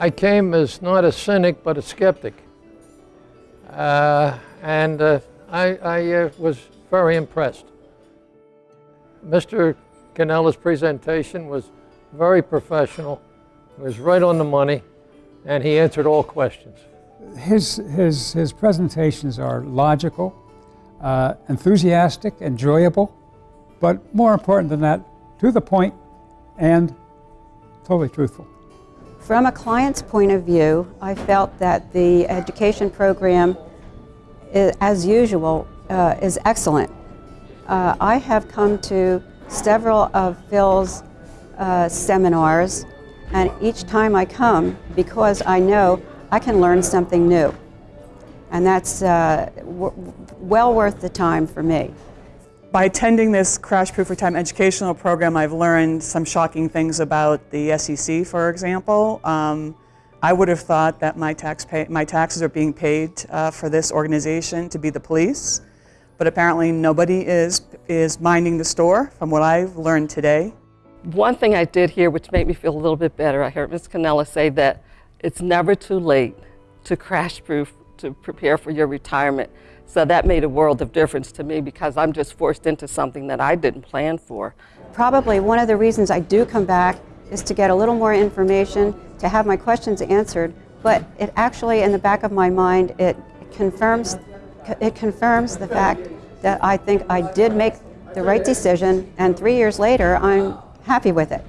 I came as not a cynic, but a skeptic. Uh, and uh, I, I uh, was very impressed. Mr. Cannella's presentation was very professional, it was right on the money, and he answered all questions. His, his, his presentations are logical, uh, enthusiastic, enjoyable, but more important than that, to the point and totally truthful. From a client's point of view, I felt that the education program, as usual, uh, is excellent. Uh, I have come to several of Phil's uh, seminars, and each time I come, because I know I can learn something new. And that's uh, well worth the time for me. By attending this Crash Proof Retirement educational program, I've learned some shocking things about the SEC, for example. Um, I would have thought that my, tax pay, my taxes are being paid uh, for this organization to be the police, but apparently nobody is, is minding the store, from what I've learned today. One thing I did hear, which made me feel a little bit better, I heard Ms. Cannella say that it's never too late to crash proof, to prepare for your retirement. So that made a world of difference to me because I'm just forced into something that I didn't plan for. Probably one of the reasons I do come back is to get a little more information, to have my questions answered, but it actually, in the back of my mind, it confirms, it confirms the fact that I think I did make the right decision, and three years later, I'm happy with it.